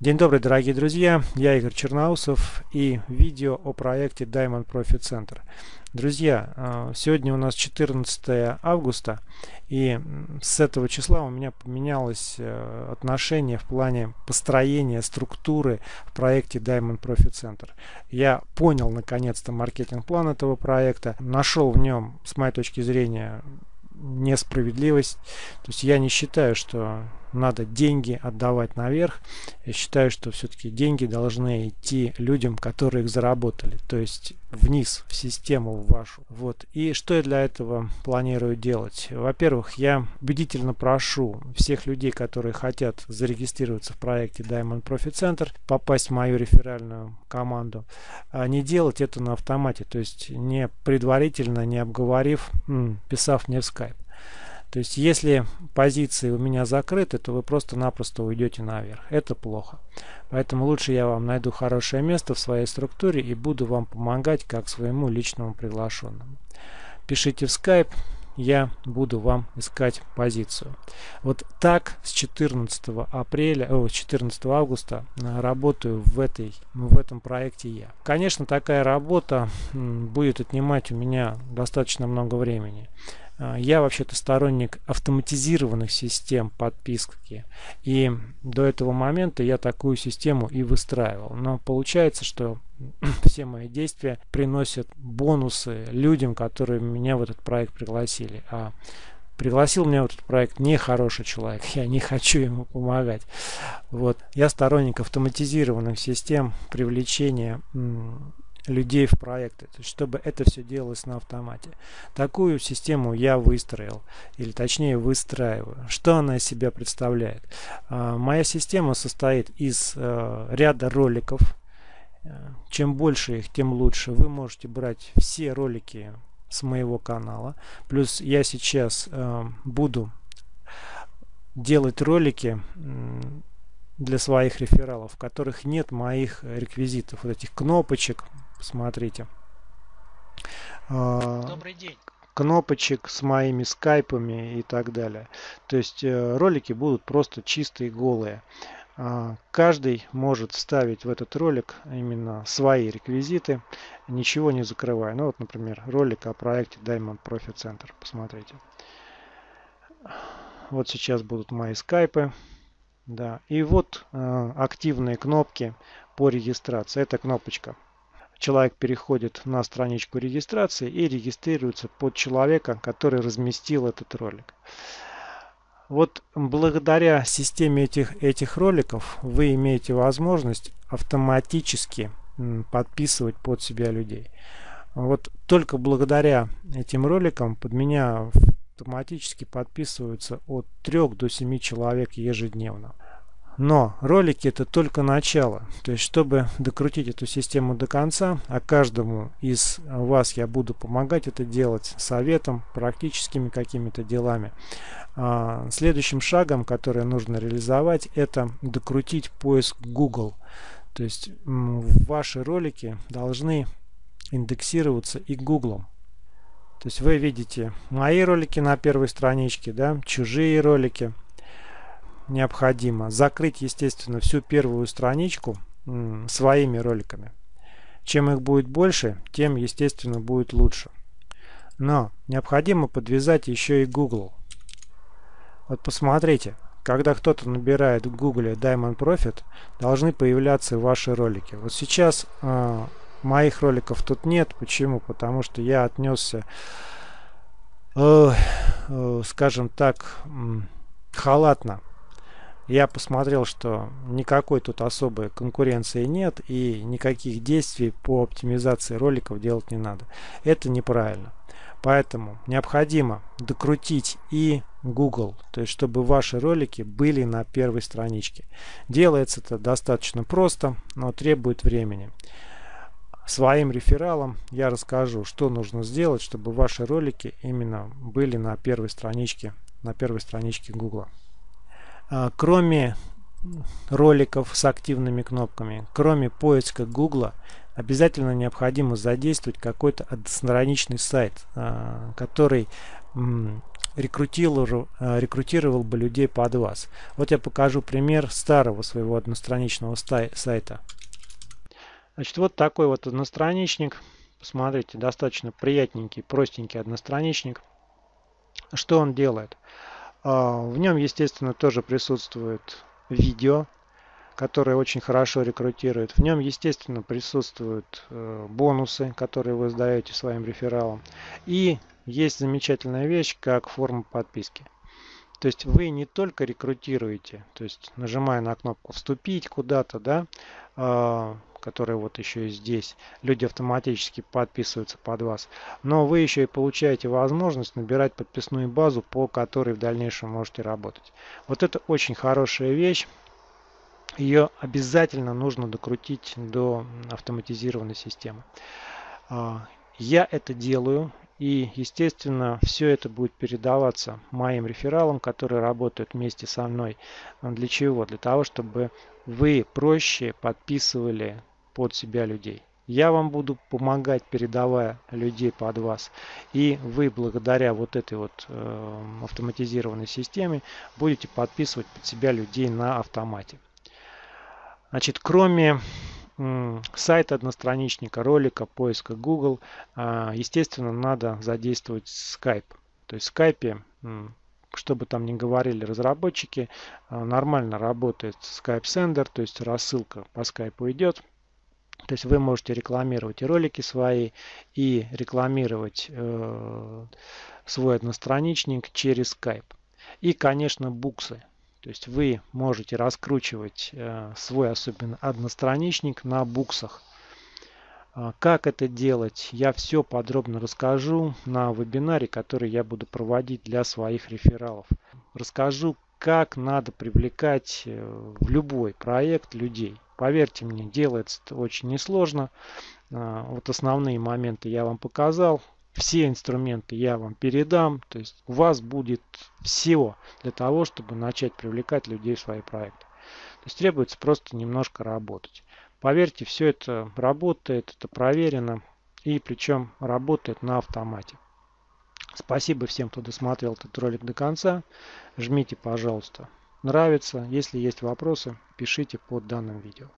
День добрый, дорогие друзья, я Игорь Черноусов и видео о проекте Diamond Profit Center. Друзья, э, сегодня у нас 14 августа и с этого числа у меня поменялось э, отношение в плане построения структуры в проекте Diamond Profit Center. Я понял наконец-то маркетинг-план этого проекта, нашел в нем, с моей точки зрения, несправедливость. То есть я не считаю, что надо деньги отдавать наверх. Я считаю, что все-таки деньги должны идти людям, которые их заработали. То есть вниз, в систему в вашу. Вот. И что я для этого планирую делать? Во-первых, я убедительно прошу всех людей, которые хотят зарегистрироваться в проекте Diamond Profit Center, попасть в мою реферальную команду, а не делать это на автомате. То есть не предварительно, не обговорив, писав мне в Skype. То есть, если позиции у меня закрыты, то вы просто-напросто уйдете наверх. Это плохо. Поэтому лучше я вам найду хорошее место в своей структуре и буду вам помогать как своему личному приглашенному. Пишите в Skype, я буду вам искать позицию. Вот так с 14 апреля, о, 14 августа э, работаю в, этой, в этом проекте я. Конечно, такая работа будет отнимать у меня достаточно много времени. А, я вообще-то сторонник автоматизированных систем подписки. И до этого момента я такую систему и выстраивал. Но получается, что все мои действия приносят бонусы людям, которые меня в этот проект пригласили. А пригласил меня в этот проект нехороший человек. Я не хочу ему помогать. Вот. Я сторонник автоматизированных систем привлечения людей в проекты, чтобы это все делалось на автомате. Такую систему я выстроил, или точнее выстраиваю. Что она из себя представляет? А, моя система состоит из э, ряда роликов. Э, чем больше их, тем лучше. Вы можете брать все ролики с моего канала. Плюс я сейчас э, буду делать ролики для своих рефералов, в которых нет моих реквизитов, вот этих кнопочек, Посмотрите. А, Добрый день. Кнопочек с моими скайпами и так далее. То есть э, ролики будут просто чистые, голые. А, каждый может вставить в этот ролик именно свои реквизиты, ничего не закрывая. Ну вот, например, ролик о проекте Diamond Profit Center. Посмотрите. Вот сейчас будут мои скайпы. Да. И вот э, активные кнопки по регистрации. Это кнопочка человек переходит на страничку регистрации и регистрируется под человека, который разместил этот ролик. Вот благодаря системе этих, этих роликов вы имеете возможность автоматически подписывать под себя людей. Вот только благодаря этим роликам под меня автоматически подписываются от 3 до 7 человек ежедневно. Но ролики это только начало. То есть, чтобы докрутить эту систему до конца, а каждому из вас я буду помогать это делать советом, практическими какими-то делами. А, следующим шагом, который нужно реализовать, это докрутить поиск Google. То есть, ваши ролики должны индексироваться и Google. То есть вы видите мои ролики на первой страничке, да, чужие ролики – необходимо закрыть, естественно, всю первую страничку своими роликами. Чем их будет больше, тем, естественно, будет лучше. Но необходимо подвязать еще и Google. Вот посмотрите, когда кто-то набирает в Google Diamond Profit, должны появляться ваши ролики. Вот сейчас э, моих роликов тут нет. Почему? Потому что я отнесся, э, э, скажем так, халатно я посмотрел, что никакой тут особой конкуренции нет и никаких действий по оптимизации роликов делать не надо. Это неправильно. Поэтому необходимо докрутить и Google, то есть чтобы ваши ролики были на первой страничке. Делается это достаточно просто, но требует времени. Своим рефералам я расскажу, что нужно сделать, чтобы ваши ролики именно были на первой страничке, на первой страничке Google. А, кроме роликов с активными кнопками, кроме поиска Гугла, обязательно необходимо задействовать какой-то одностраничный сайт, а, который рекрутировал, рекрутировал бы людей под вас. Вот я покажу пример старого своего одностраничного сайта. Значит, вот такой вот одностраничник. Посмотрите, достаточно приятненький, простенький одностраничник. Что он делает? А, в нем, естественно, тоже присутствует видео, которое очень хорошо рекрутирует. В нем, естественно, присутствуют э, бонусы, которые вы сдаете своим рефералам. И есть замечательная вещь, как форма подписки. То есть вы не только рекрутируете, то есть нажимая на кнопку «Вступить» куда-то, да, которая вот еще и здесь, люди автоматически подписываются под вас, но вы еще и получаете возможность набирать подписную базу, по которой в дальнейшем можете работать. Вот это очень хорошая вещь. Ее обязательно нужно докрутить до автоматизированной системы. А, я это делаю, и, естественно, все это будет передаваться моим рефералам, которые работают вместе со мной. Для чего? Для того, чтобы вы проще подписывали под себя людей. Я вам буду помогать, передавая людей под вас. И вы благодаря вот этой вот э, автоматизированной системе будете подписывать под себя людей на автомате. Значит, кроме сайта одностраничника, ролика, поиска Google, а, естественно, надо задействовать Skype. То есть в Skype, что бы там ни говорили разработчики, а, нормально работает Skype Sender, то есть рассылка по Skype идет. То есть вы можете рекламировать и ролики свои, и рекламировать э, свой одностраничник через Skype. И, конечно, буксы. То есть вы можете раскручивать э, свой особенно одностраничник на буксах. А, как это делать, я все подробно расскажу на вебинаре, который я буду проводить для своих рефералов. Расскажу, как надо привлекать э, в любой проект людей. Поверьте мне, делается это очень несложно. А, вот основные моменты я вам показал все инструменты я вам передам. То есть у вас будет все для того, чтобы начать привлекать людей в свои проекты. То есть требуется просто немножко работать. Поверьте, все это работает, это проверено. И причем работает на автомате. Спасибо всем, кто досмотрел этот ролик до конца. Жмите, пожалуйста, нравится. Если есть вопросы, пишите под данным видео.